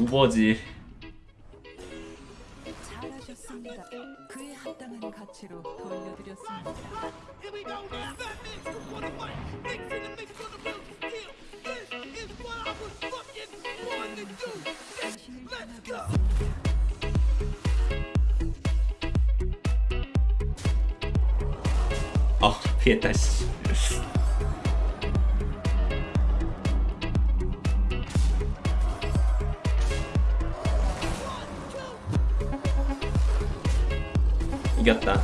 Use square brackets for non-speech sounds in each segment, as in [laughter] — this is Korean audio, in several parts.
우버지 잘하셨습니다. 그에 합당한 가치로 돌려드렸습니다. Go now. Fat 이겼다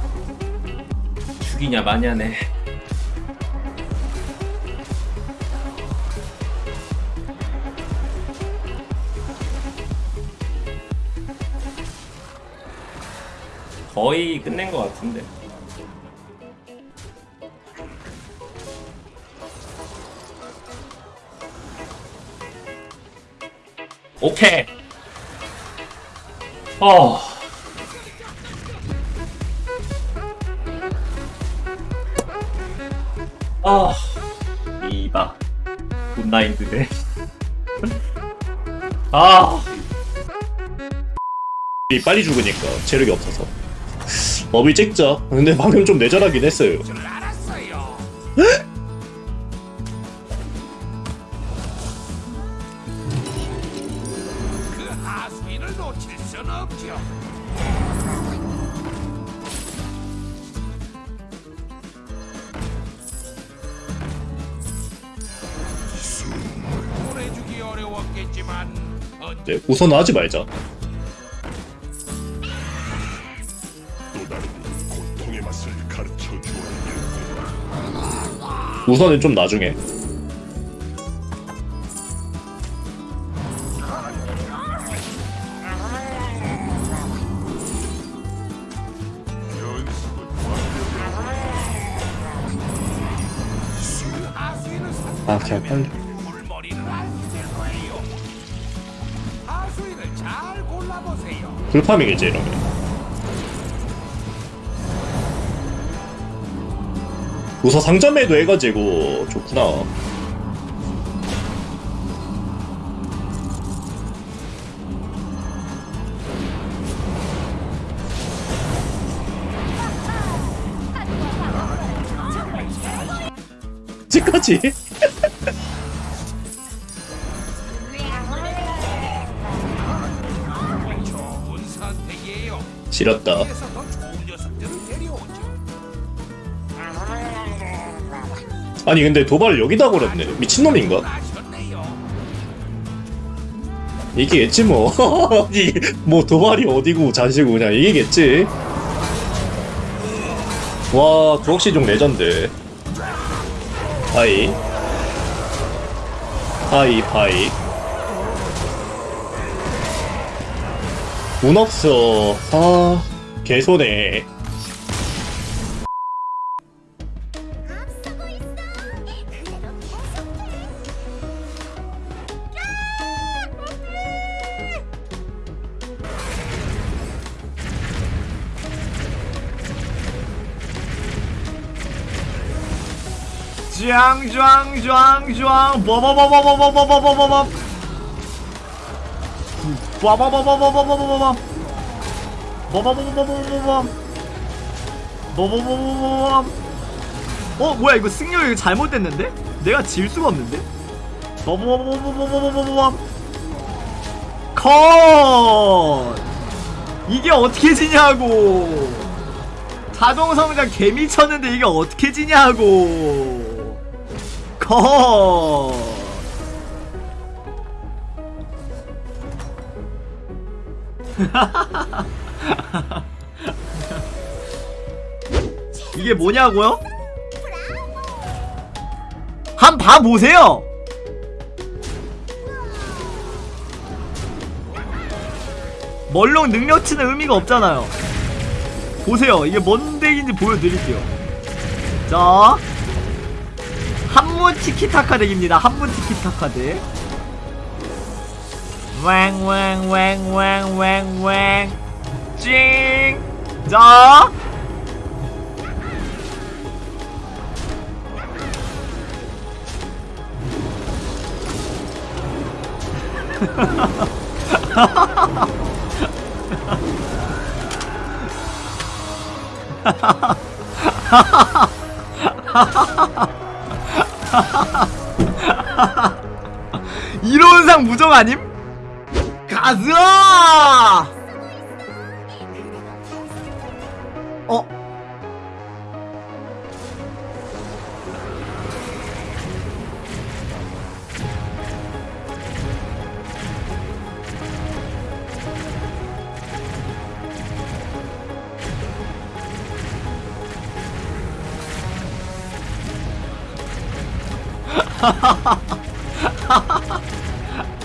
죽이냐 마냐네 거의 끝낸 것 같은데 오케이. 어. 아. 이봐. 굿나인드네. [laughs] 아. 이 빨리 죽으니까 체력이 없어서 업이 찍자 근데 방금 좀 내절하긴 했어요 그 하수인을 놓칠 순 없죠. 네, 우선 하지 말자. 우선은 좀 나중에. 아, 그냥 편리. 풀파밍이지 이러면. 우선 상점에도 해가지고 좋구나. 지까지 지렸다. 아니 근데 도발을 여기다 걸었네 미친놈인가? 이기겠지 뭐. [laughs] 이, 뭐 도발이 어디고 자시고 그냥 이기겠지. 와 구억시종 레전드. 파이. 파이 파이. 운 없어. 아 개손해. 짱짱짱짱 버버버버버버버버버버 버 빠바바바바바바바밤 바바바바바바밤 바바바바바밤 어 뭐야 이거 승률 잘못됐는데? 내가 질 수가 없는데? 바바바바바바바밤 컷 이게 어떻게 지냐고 자동성장 개미쳤는데 이게 어떻게 지냐고 컷 [laughs] 이게 뭐냐고요? 한 봐 보세요. 멀롱 능력치는 의미가 없잖아요. 보세요. 이게 뭔 덱인지 보여드릴게요. 자 한문 티키타카 덱입니다. 한문 티키타카 덱 왕왕왕왕왕왕 찡더 [laughs] 이론상 무정 아님? 가즈아! 어?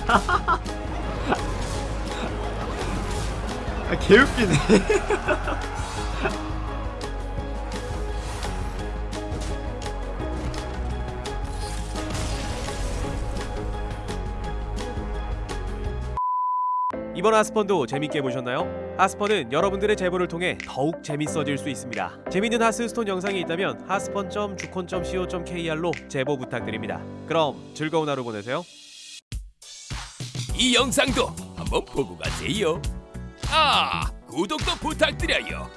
아, 개웃기네. [laughs] 이번 하스펀도 재밌게 보셨나요? 하스펀은 여러분들의 제보를 통해 더욱 재밌어질 수 있습니다. 재밌는 하스스톤 영상이 있다면 하스펀.주콘.co.kr로 제보 부탁드립니다. 그럼 즐거운 하루 보내세요. 이 영상도 한번 보고 가세요. 아, 구독도 부탁드려요.